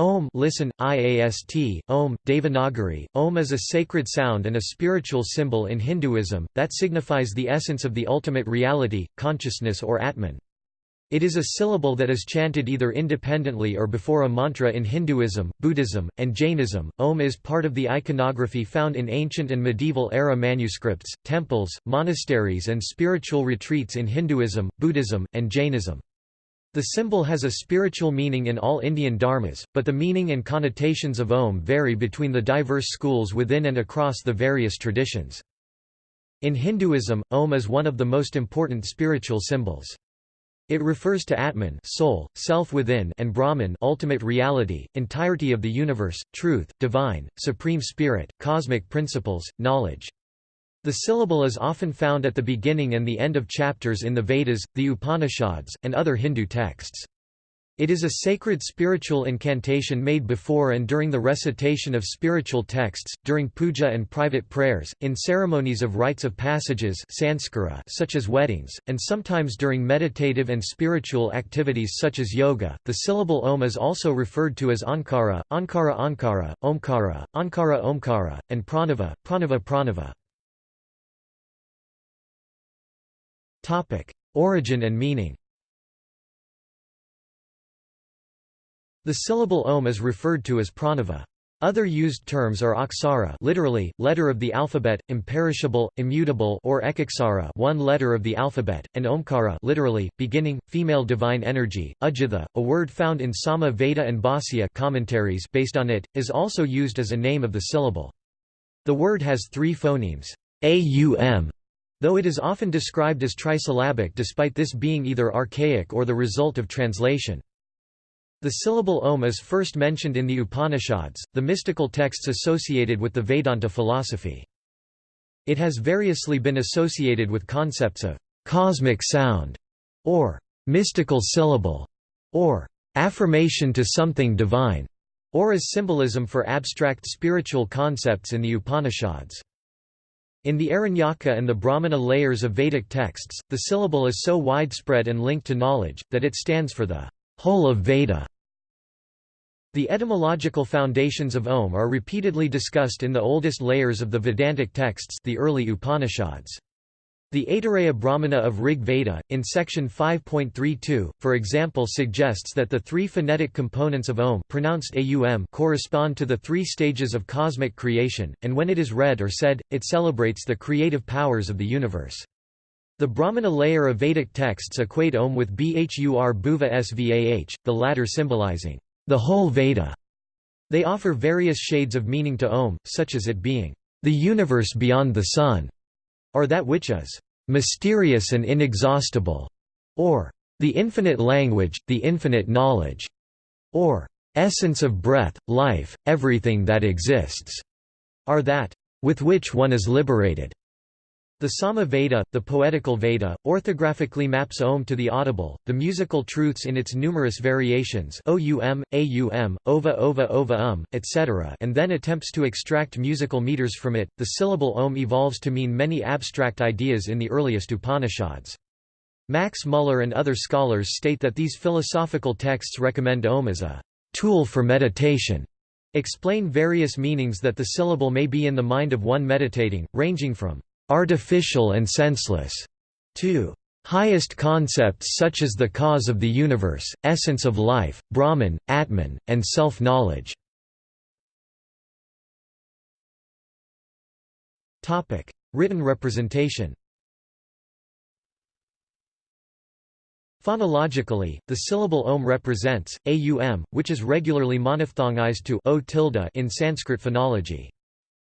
Om listen, IAST, Om, Devanagari. Om is a sacred sound and a spiritual symbol in Hinduism, that signifies the essence of the ultimate reality, consciousness or Atman. It is a syllable that is chanted either independently or before a mantra in Hinduism, Buddhism, and Jainism. Om is part of the iconography found in ancient and medieval era manuscripts, temples, monasteries, and spiritual retreats in Hinduism, Buddhism, and Jainism. The symbol has a spiritual meaning in all Indian dharmas, but the meaning and connotations of Om vary between the diverse schools within and across the various traditions. In Hinduism, Om is one of the most important spiritual symbols. It refers to Atman soul, self within and Brahman ultimate reality, entirety of the universe, truth, divine, supreme spirit, cosmic principles, knowledge. The syllable is often found at the beginning and the end of chapters in the Vedas, the Upanishads, and other Hindu texts. It is a sacred spiritual incantation made before and during the recitation of spiritual texts, during puja and private prayers, in ceremonies of rites of passages such as weddings, and sometimes during meditative and spiritual activities such as yoga. The syllable Om is also referred to as Ankara, Ankara Ankara, Omkara, Ankara Omkara, and Pranava, Pranava Pranava. Topic: Origin and meaning. The syllable Om is referred to as pranava. Other used terms are aksara literally, letter of the alphabet, imperishable, immutable or ekaksara one letter of the alphabet, and omkara literally, beginning, female divine energy. Ujjatha, a word found in Sama Veda and Bhāsya commentaries based on it, is also used as a name of the syllable. The word has three phonemes, aum, Though it is often described as trisyllabic despite this being either archaic or the result of translation. The syllable Om is first mentioned in the Upanishads, the mystical texts associated with the Vedanta philosophy. It has variously been associated with concepts of cosmic sound, or mystical syllable, or affirmation to something divine, or as symbolism for abstract spiritual concepts in the Upanishads. In the Aranyaka and the Brahmana layers of Vedic texts, the syllable is so widespread and linked to knowledge, that it stands for the whole of Veda. The etymological foundations of Om are repeatedly discussed in the oldest layers of the Vedantic texts the early Upanishads. The Aitareya Brahmana of Rig Veda, in section 5.32, for example suggests that the three phonetic components of Om pronounced aum correspond to the three stages of cosmic creation, and when it is read or said, it celebrates the creative powers of the universe. The Brahmana layer of Vedic texts equate Om with Bhur Bhuva Svah, the latter symbolizing the whole Veda. They offer various shades of meaning to Om, such as it being the universe beyond the sun or that which is mysterious and inexhaustible, or the infinite language, the infinite knowledge, or essence of breath, life, everything that exists, are that with which one is liberated. The Sama Veda, the poetical Veda, orthographically maps Om to the audible, the musical truths in its numerous variations OUM, OVA OVA OVA UM, etc. and then attempts to extract musical meters from it. The syllable Om evolves to mean many abstract ideas in the earliest Upanishads. Max Muller and other scholars state that these philosophical texts recommend Om as a tool for meditation, explain various meanings that the syllable may be in the mind of one meditating, ranging from artificial and senseless, to highest concepts such as the cause of the universe, essence of life, Brahman, Atman, and self-knowledge. Written representation Phonologically, the syllable om represents, aum, which is regularly monophthongized to o tilde in Sanskrit phonology.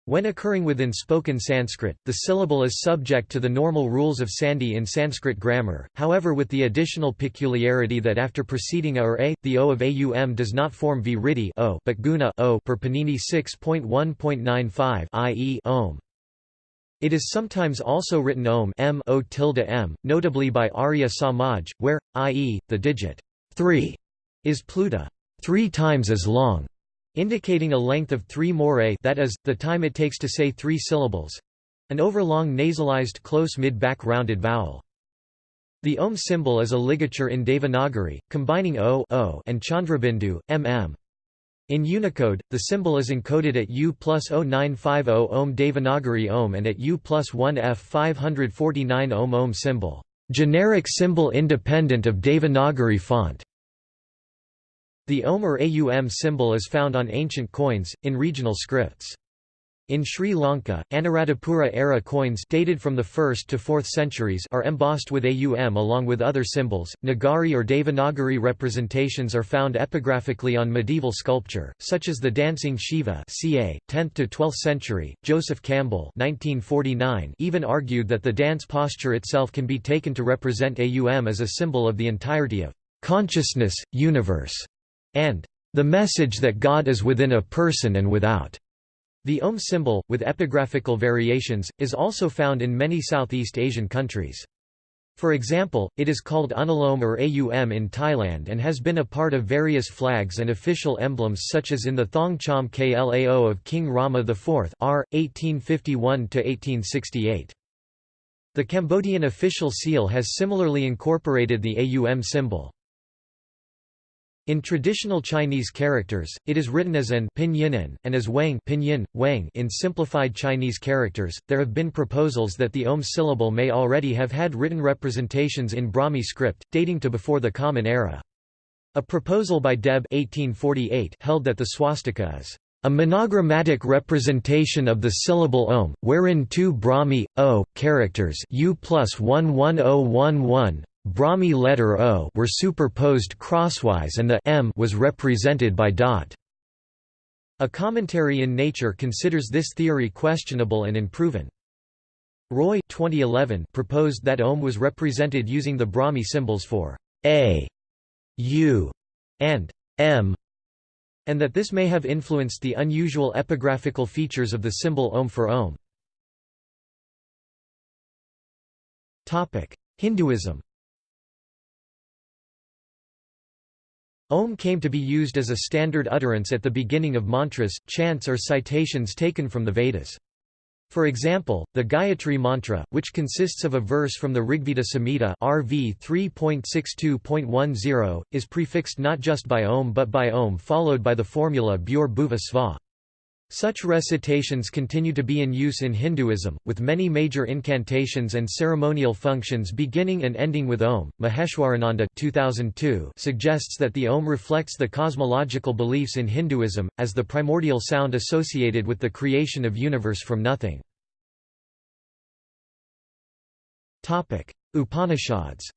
When occurring within spoken Sanskrit, the syllable is subject to the normal rules of sandhi in Sanskrit grammar, however with the additional peculiarity that after preceding a or a, the o of aum does not form v o but guna o per Panini 6.1.95 i.e. om. It is sometimes also written om m o tilde m, notably by Arya Samaj, where, i.e., the digit 3 is pluta three times as long indicating a length of three morae that is, the time it takes to say three syllables—an overlong nasalized close mid-back rounded vowel. The Om symbol is a ligature in Devanagari, combining O, o and Chandrabindu, mm. In Unicode, the symbol is encoded at U plus 0950 ohm Devanagari Om and at U plus 1 F 549 Om ohm symbol, generic symbol independent of Devanagari font. The OM or AUM symbol is found on ancient coins, in regional scripts. In Sri Lanka, Anuradhapura-era coins dated from the 1st to 4th centuries are embossed with AUM along with other symbols. Nagari or Devanagari representations are found epigraphically on medieval sculpture, such as the dancing Shiva ca. 10th to 12th century. Joseph Campbell 1949 even argued that the dance posture itself can be taken to represent AUM as a symbol of the entirety of consciousness, universe, and the message that God is within a person and without. The Om symbol, with epigraphical variations, is also found in many Southeast Asian countries. For example, it is called Unalom or Aum in Thailand and has been a part of various flags and official emblems such as in the Thong Chom Klao of King Rama IV r. 1851–1868. The Cambodian official seal has similarly incorporated the Aum symbol. In traditional Chinese characters, it is written as an pinyin and as wang pinyin, wang in simplified Chinese characters. There have been proposals that the Om syllable may already have had written representations in Brahmi script, dating to before the Common Era. A proposal by Deb 1848 held that the swastika is a monogrammatic representation of the syllable om, wherein two Brahmi, o, characters u plus 11011, Brahmi letter O were superposed crosswise and the M was represented by dot. A commentary in Nature considers this theory questionable and unproven. Roy 2011 proposed that Om was represented using the Brahmi symbols for A, U, and M, and that this may have influenced the unusual epigraphical features of the symbol Om for Om. Hinduism Om came to be used as a standard utterance at the beginning of mantras, chants or citations taken from the Vedas. For example, the Gayatri Mantra, which consists of a verse from the Rigveda Samhita RV 3.62.10, is prefixed not just by Om but by Om followed by the formula Bhur Bhuva Sva. Such recitations continue to be in use in Hinduism, with many major incantations and ceremonial functions beginning and ending with Om. Maheshwarananda 2002 suggests that the Om reflects the cosmological beliefs in Hinduism, as the primordial sound associated with the creation of universe from nothing. Upanishads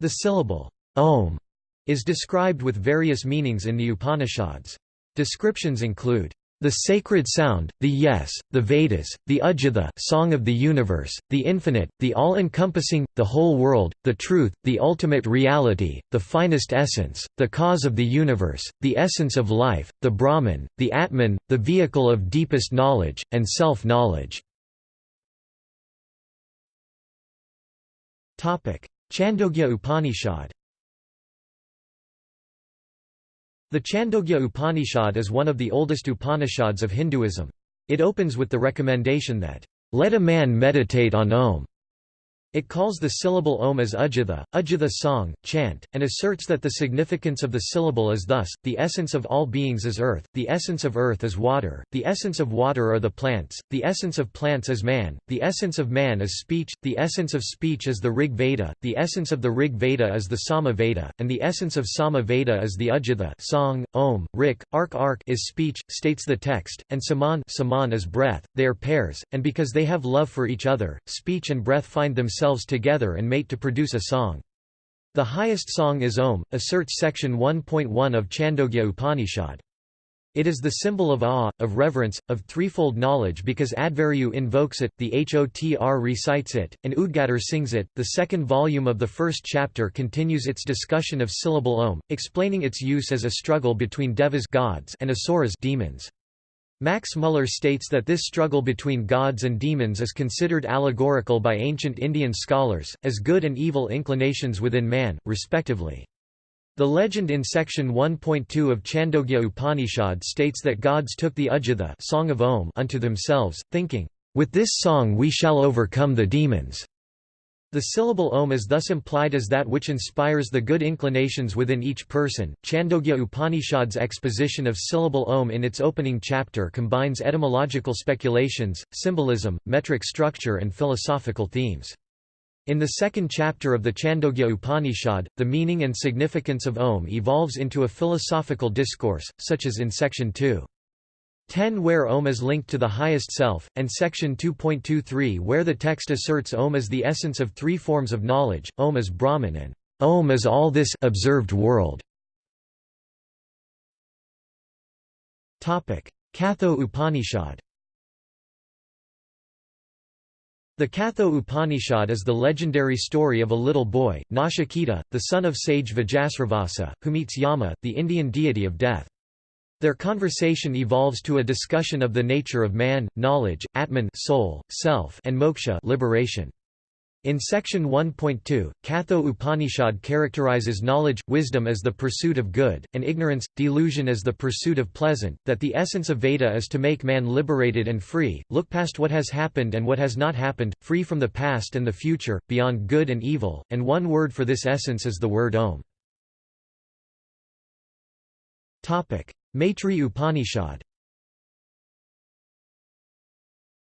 The syllable, Om is described with various meanings in the Upanishads. Descriptions include the sacred sound, the yes, the Vedas, the Ujjata song of the universe, the infinite, the all-encompassing, the whole world, the truth, the ultimate reality, the finest essence, the cause of the universe, the essence of life, the Brahman, the Atman, the vehicle of deepest knowledge, and self-knowledge. Chandogya Upanishad The Chandogya Upanishad is one of the oldest Upanishads of Hinduism. It opens with the recommendation that, "...let a man meditate on Om." It calls the syllable om as ujjata, ujjata song, chant, and asserts that the significance of the syllable is thus, the essence of all beings is earth, the essence of earth is water, the essence of water are the plants, the essence of plants is man, the essence of man is speech, the essence of speech is the Rig Veda, the essence of the Rig Veda is the Sama Veda, and the essence of Sama Veda is the ujjata song, om, rik, ark ark is speech, states the text, and saman, saman is breath, they are pairs, and because they have love for each other, speech and breath find themselves themselves together and mate to produce a song. The highest song is Om, asserts section 1.1 of Chandogya Upanishad. It is the symbol of awe, of reverence, of threefold knowledge because Adhvaryu invokes it, the Hotr recites it, and Udgatar sings it. The second volume of the first chapter continues its discussion of syllable Om, explaining its use as a struggle between devas gods and asuras demons. Max Muller states that this struggle between gods and demons is considered allegorical by ancient Indian scholars, as good and evil inclinations within man, respectively. The legend in section 1.2 of Chandogya Upanishad states that gods took the Ujjata song of Om unto themselves, thinking, "...with this song we shall overcome the demons." The syllable Om is thus implied as that which inspires the good inclinations within each person. Chandogya Upanishad's exposition of syllable Om in its opening chapter combines etymological speculations, symbolism, metric structure, and philosophical themes. In the second chapter of the Chandogya Upanishad, the meaning and significance of Om evolves into a philosophical discourse, such as in section 2. 10 where Om is linked to the highest self, and section 2.23 where the text asserts Om as the essence of three forms of knowledge, Om is Brahman and Om is all this observed world. Katha Upanishad The Katha Upanishad is the legendary story of a little boy, Nachiketa, the son of sage Vajasravasa, who meets Yama, the Indian deity of death. Their conversation evolves to a discussion of the nature of man, knowledge, Atman soul, self and moksha liberation. In section 1.2, Katha Upanishad characterizes knowledge, wisdom as the pursuit of good, and ignorance, delusion as the pursuit of pleasant, that the essence of Veda is to make man liberated and free, look past what has happened and what has not happened, free from the past and the future, beyond good and evil, and one word for this essence is the word Om. Maitri Upanishad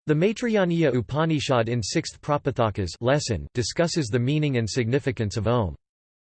The Maitrayaniya Upanishad in 6th Prapathakas lesson discusses the meaning and significance of Om.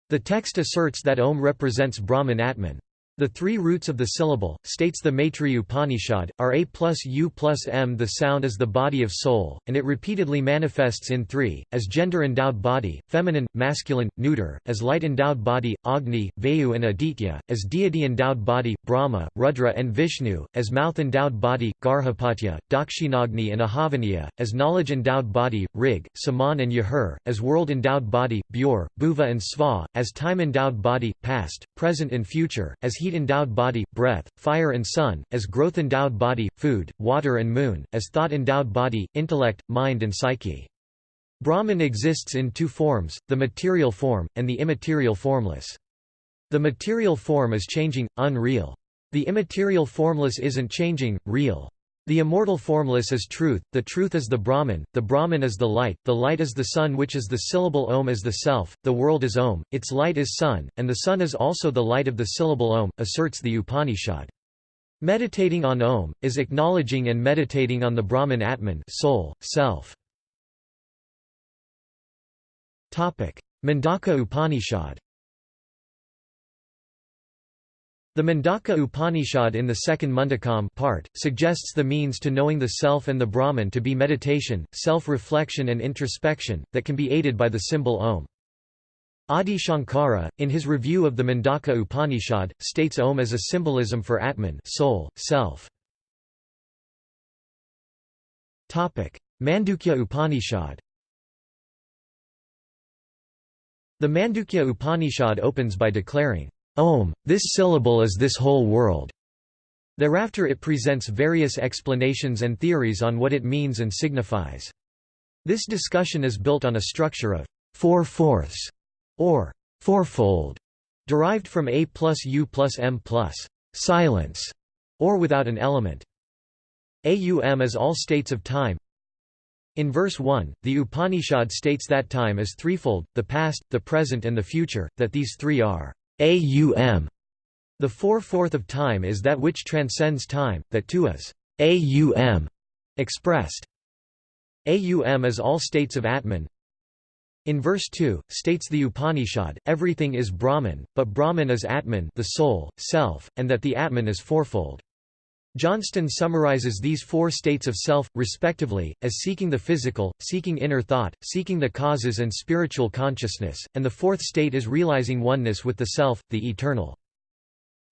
The text asserts that Om represents Brahman Atman. The three roots of the syllable, states the Maitri Upanishad, are A plus U plus M. The sound is the body of soul, and it repeatedly manifests in three, as gender-endowed body, feminine, masculine, neuter, as light-endowed body, Agni, Vayu and Aditya, as deity-endowed body, Brahma, Rudra and Vishnu, as mouth-endowed body, Garhapatya, Dakshinagni and Ahavaniya, as knowledge-endowed body, Rig, Saman and Yajur, as world-endowed body, Bur, Bhuva and Sva, as time-endowed body, past, present and future, as he heat-endowed body, breath, fire and sun, as growth-endowed body, food, water and moon, as thought-endowed body, intellect, mind and psyche. Brahman exists in two forms, the material form, and the immaterial formless. The material form is changing, unreal. The immaterial formless isn't changing, real. The immortal formless is truth, the truth is the Brahman, the Brahman is the light, the light is the sun which is the syllable Om is the self, the world is Om, its light is sun, and the sun is also the light of the syllable Om, asserts the Upanishad. Meditating on Om, is acknowledging and meditating on the Brahman Atman soul, self. Mundaka Upanishad The Mundaka Upanishad in the second Mundakam part, suggests the means to knowing the self and the Brahman to be meditation, self-reflection and introspection, that can be aided by the symbol Om. Adi Shankara, in his review of the Mundaka Upanishad, states Om as a symbolism for Atman soul, self. Mandukya Upanishad The Mandukya Upanishad opens by declaring, Om, this syllable is this whole world. Thereafter it presents various explanations and theories on what it means and signifies. This discussion is built on a structure of four-fourths, or fourfold, derived from A plus U plus M plus silence, or without an element. Aum is all states of time. In verse 1, the Upanishad states that time is threefold, the past, the present and the future, that these three are aum. The four-fourth of time is that which transcends time, that too is aum expressed. Aum is all states of Atman. In verse 2, states the Upanishad, everything is Brahman, but Brahman is Atman the soul, self, and that the Atman is fourfold. Johnston summarizes these four states of self, respectively, as seeking the physical, seeking inner thought, seeking the causes and spiritual consciousness, and the fourth state is realizing oneness with the self, the eternal.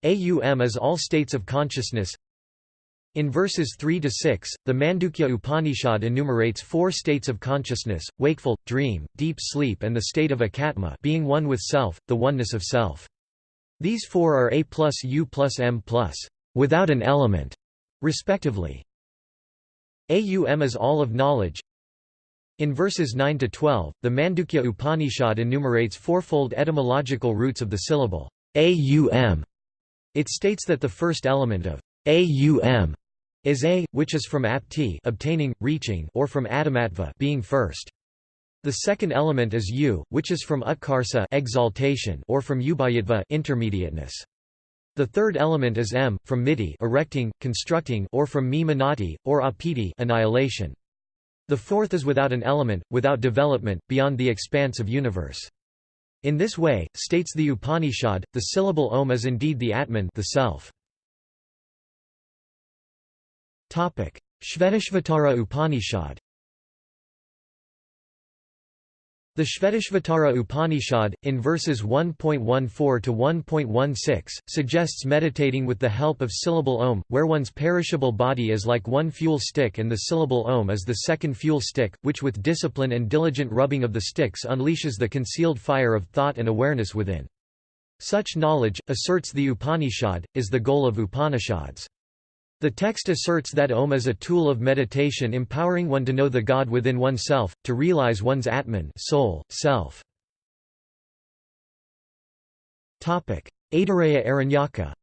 Aum is all states of consciousness. In verses 3 to 6, the Mandukya Upanishad enumerates four states of consciousness: wakeful, dream, deep sleep, and the state of akatma, being one with self, the oneness of self. These four are A plus U plus M plus without an element, respectively. Aum is all of knowledge. In verses 9 to 12, the Mandukya Upanishad enumerates fourfold etymological roots of the syllable aum. It states that the first element of aum is a, which is from apti obtaining, reaching or from adamatva being first. The second element is u, which is from utkarsa exaltation or from ubayatva intermediateness. The third element is m, from miti erecting, constructing or from mi manati, or apiti annihilation. The fourth is without an element, without development, beyond the expanse of universe. In this way, states the Upanishad, the syllable Om is indeed the Atman the self. Shvetashvatara Upanishad The Shvetashvatara Upanishad, in verses 1.14 to 1.16, suggests meditating with the help of syllable Om, where one's perishable body is like one fuel stick and the syllable Om is the second fuel stick, which with discipline and diligent rubbing of the sticks unleashes the concealed fire of thought and awareness within. Such knowledge, asserts the Upanishad, is the goal of Upanishads. The text asserts that Om is a tool of meditation empowering one to know the God within oneself, to realize one's Atman soul, self. Aitareya Aranyaka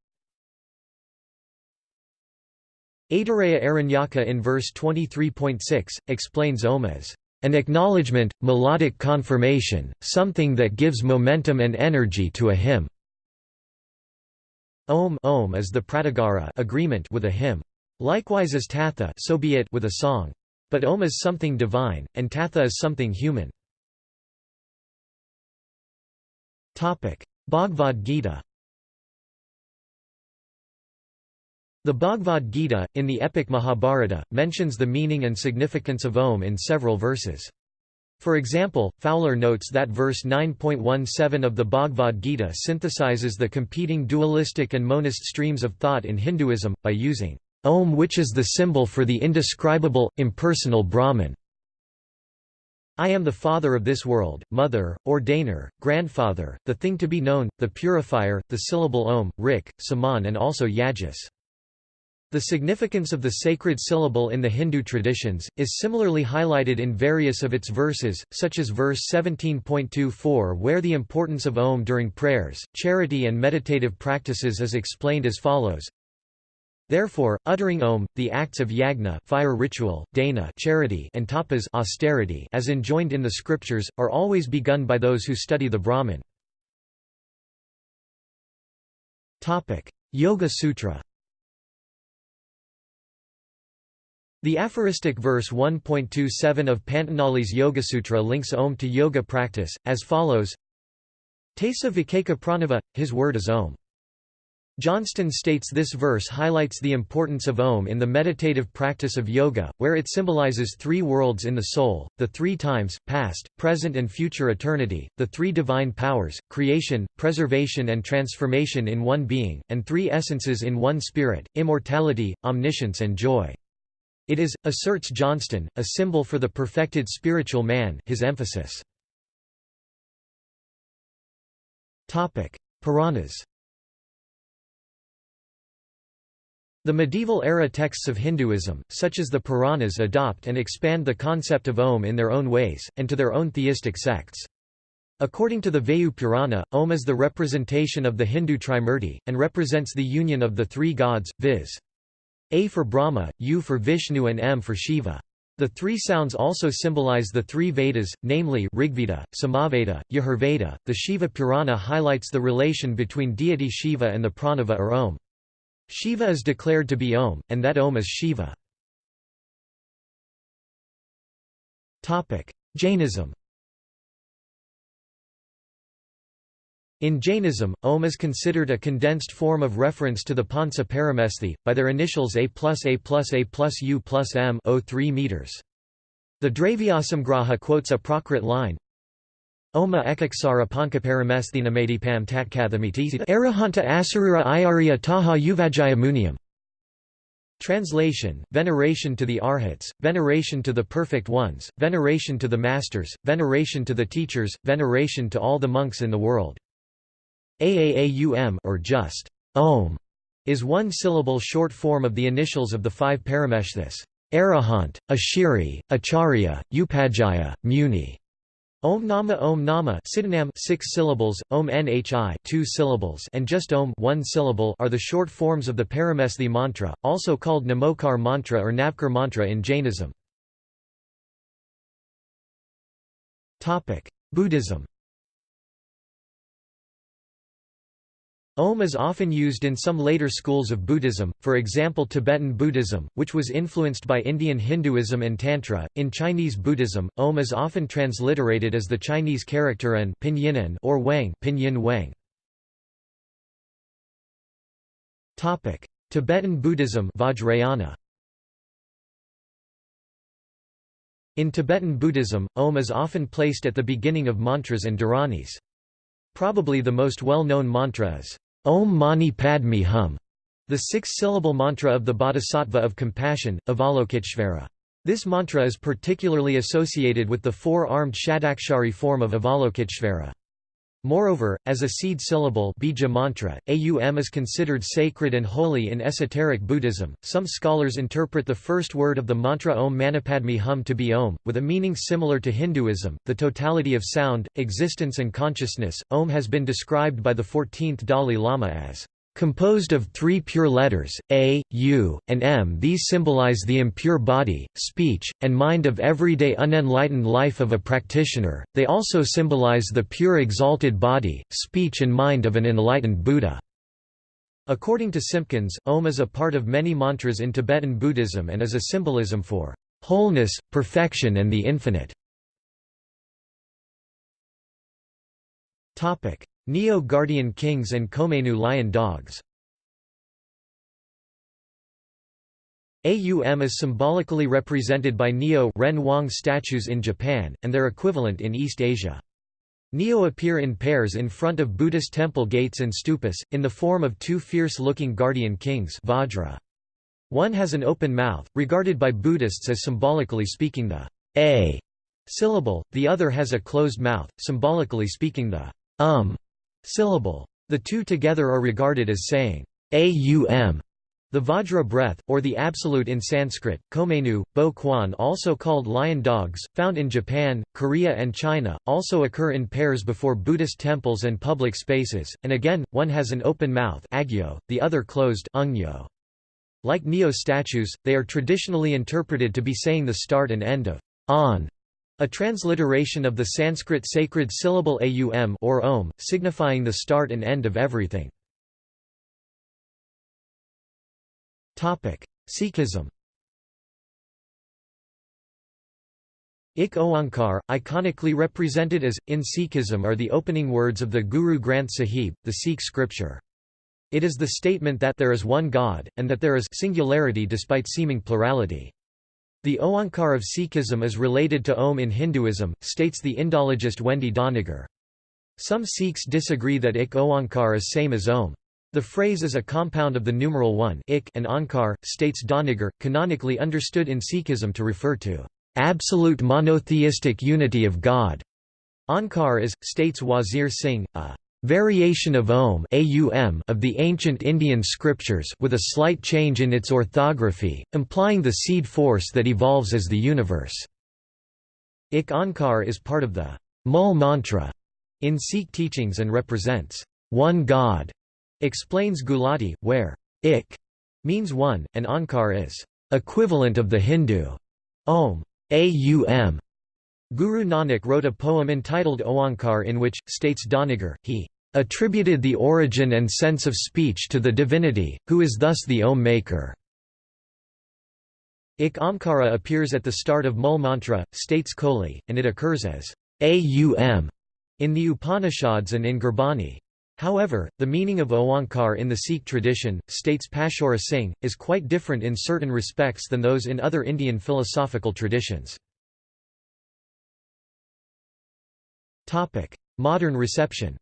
Aitareya Aranyaka in verse 23.6, explains Om as an acknowledgement, melodic confirmation, something that gives momentum and energy to a hymn. Om, Om is the pratagara agreement with a hymn. Likewise is tatha so be it with a song. But Om is something divine, and tatha is something human. Bhagavad Gita The Bhagavad Gita, in the epic Mahabharata, mentions the meaning and significance of Om in several verses. For example, Fowler notes that verse 9.17 of the Bhagavad Gita synthesizes the competing dualistic and monist streams of thought in Hinduism, by using Om which is the symbol for the indescribable, impersonal Brahman. I am the father of this world, mother, ordainer, grandfather, the thing to be known, the purifier, the syllable Om, Rik, Saman and also Yajas. The significance of the sacred syllable in the Hindu traditions, is similarly highlighted in various of its verses, such as verse 17.24 where the importance of Om during prayers, charity and meditative practices is explained as follows. Therefore, uttering Om, the acts of yagna fire ritual, dana charity and tapas austerity as enjoined in the scriptures, are always begun by those who study the Brahman. Yoga Sutra The aphoristic verse 1.27 of Patanjali's Yogasutra links Om to yoga practice, as follows Tesa Vikeka Pranava, his word is Om. Johnston states this verse highlights the importance of Om in the meditative practice of yoga, where it symbolizes three worlds in the soul, the three times, past, present and future eternity, the three divine powers, creation, preservation and transformation in one being, and three essences in one spirit, immortality, omniscience and joy. It is, asserts Johnston, a symbol for the perfected spiritual man his emphasis. Puranas The medieval-era texts of Hinduism, such as the Puranas adopt and expand the concept of Om in their own ways, and to their own theistic sects. According to the Vayu Purana, Om is the representation of the Hindu Trimurti, and represents the union of the three gods, viz. A for Brahma, U for Vishnu and M for Shiva. The three sounds also symbolize the three Vedas, namely Rigveda, Samaveda, Yajurveda. The Shiva Purana highlights the relation between deity Shiva and the pranava or Om. Shiva is declared to be Om, and that Om is Shiva. Jainism In Jainism, Om is considered a condensed form of reference to the Pancha Paramesthi, by their initials A plus A plus A plus U plus M 03 meters. The Dravyasamgraha quotes a Prakrit line, Oma ekaksara pankaparamesthinamedipam tatkathamiti arahanta asarira iarya taha uvajaya. Translation, veneration to the arhats, veneration to the perfect ones, veneration to the masters, veneration to the teachers, veneration to all the monks in the world. Aaum or just Om is one syllable short form of the initials of the five parameshthis: Arahant, Ashiri, Acharya, Upajaya, Muni. Om Nama Om Nama Siddhanam 6 syllables, Om Nhi 2 syllables and just Om 1 syllable are the short forms of the Paramesthi mantra, also called Namokar mantra or Navkar mantra in Jainism. Buddhism Om is often used in some later schools of Buddhism, for example Tibetan Buddhism, which was influenced by Indian Hinduism and Tantra. In Chinese Buddhism, Om is often transliterated as the Chinese character An pinyin or Wang pinyin Wang. Topic: Tibetan Buddhism Vajrayana. In Tibetan Buddhism, Om is often placed at the beginning of mantras and dharanis. Probably the most well-known mantra is Om Mani Padme Hum, the six-syllable mantra of the Bodhisattva of compassion, Avalokiteshvara. This mantra is particularly associated with the four-armed Shadakshari form of Avalokiteshvara. Moreover, as a seed syllable bija mantra, aum is considered sacred and holy in esoteric Buddhism. Some scholars interpret the first word of the mantra Om Manipadme Hum to be Om, with a meaning similar to Hinduism, the totality of sound, existence and consciousness. Om has been described by the 14th Dalai Lama as Composed of three pure letters, A, U, and M these symbolize the impure body, speech, and mind of everyday unenlightened life of a practitioner, they also symbolize the pure exalted body, speech and mind of an enlightened Buddha. According to Simpkins, Om is a part of many mantras in Tibetan Buddhism and is a symbolism for wholeness, perfection and the infinite. Nio-Guardian Kings and Komainu Lion Dogs AUM is symbolically represented by Nio Ren Wang statues in Japan, and their equivalent in East Asia. Nio appear in pairs in front of Buddhist temple gates and stupas, in the form of two fierce-looking guardian kings Vajra. One has an open mouth, regarded by Buddhists as symbolically speaking the a syllable, the other has a closed mouth, symbolically speaking the um syllable. The two together are regarded as saying aum. The Vajra breath, or the Absolute in Sanskrit, Komainu, Bo Kwan also called lion dogs, found in Japan, Korea and China, also occur in pairs before Buddhist temples and public spaces, and again, one has an open mouth agyo, the other closed ungyo. Like Nio statues, they are traditionally interpreted to be saying the start and end of on a transliteration of the Sanskrit sacred syllable aum or om, signifying the start and end of everything. Sikhism Ik Oankar, iconically represented as, in Sikhism are the opening words of the Guru Granth Sahib, the Sikh scripture. It is the statement that there is one God, and that there is singularity despite seeming plurality. The Oankar of Sikhism is related to Om in Hinduism, states the Indologist Wendy Doniger. Some Sikhs disagree that Ik Oankar is same as Om. The phrase is a compound of the numeral 1 ik and Onkar, states Doniger, canonically understood in Sikhism to refer to absolute monotheistic unity of God. Onkar is, states Wazir Singh, a variation of Om of the ancient Indian scriptures with a slight change in its orthography, implying the seed force that evolves as the universe. Ik Onkar is part of the Mul mantra in Sikh teachings and represents one God, explains Gulati, where Ik means one, and Onkar is equivalent of the Hindu Om. Aum. Guru Nanak wrote a poem entitled Oankar in which, states Doniger, he attributed the origin and sense of speech to the divinity, who is thus the Om maker. Ik Omkara appears at the start of Mul mantra, states Kohli, and it occurs as Aum in the Upanishads and in Gurbani. However, the meaning of Oankar in the Sikh tradition, states Pashaura Singh, is quite different in certain respects than those in other Indian philosophical traditions. Modern reception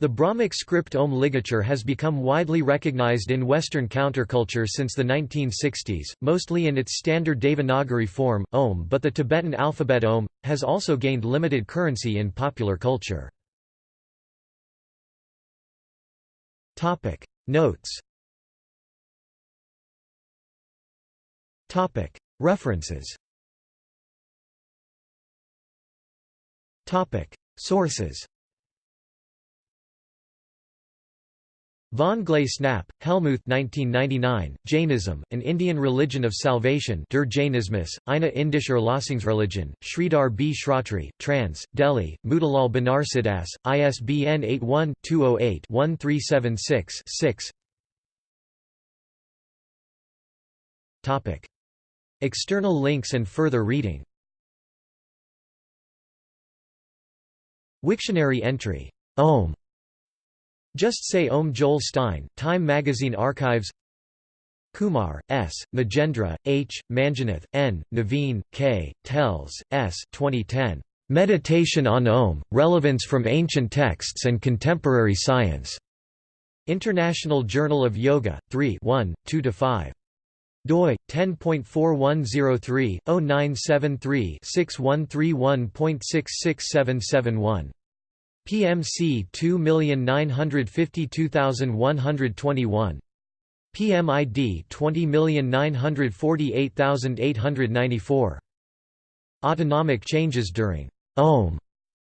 The Brahmic script Om ligature has become widely recognized in Western counterculture since the 1960s, mostly in its standard Devanagari form, Om but the Tibetan alphabet Om, has also gained limited currency in popular culture. Notes References Sources Von Glasenapp, Helmuth 1999, Jainism, An Indian Religion of Salvation Der Jainismus, eine indische Erlösungsreligion, Sridhar B. Shratri, trans, Delhi, Motilal Banarsidass, ISBN 81-208-1376-6 External links and further reading Wiktionary entry. Om just Say Om Joel Stein, Time Magazine Archives Kumar, S., Nagendra, H., Manjunath, N., Naveen, K., Telles, S. 2010. Meditation on Om, Relevance from Ancient Texts and Contemporary Science. International Journal of Yoga, 3 1, 2–5. doi 10.4103-0973-6131.66771 PMC 2952121. PMID 20948894. Autonomic changes during Om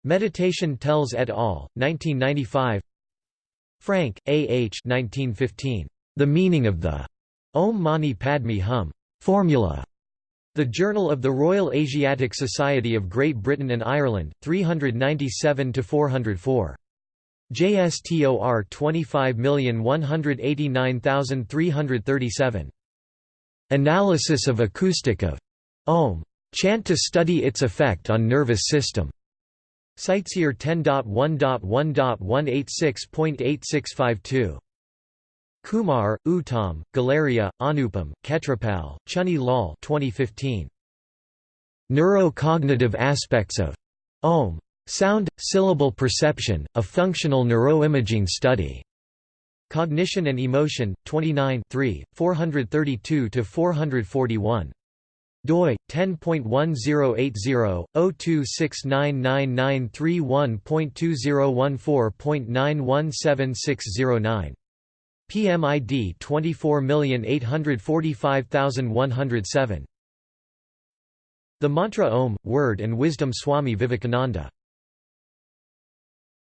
Meditation Telles et al., 1995 Francke, A. H. 1915. The Meaning of the Om Mani Padme Hum formula the Journal of the Royal Asiatic Society of Great Britain and Ireland, 397–404. JSTOR 25189337. Analysis of acoustic of Om. Chant to study its effect on nervous system. CiteSeer 10.1.186.8652. Kumar, Uttam, Guleria, Anupam, Khetrapal, Chunni Lal 2015. Neurocognitive aspects of Om. Sound, syllable perception, a functional neuroimaging study. Cognition and Emotion, 29 3, 432–441. doi 10.1080/02699931.2014.917609 PMID 24845107. The mantra Om, Word and Wisdom Swami Vivekananda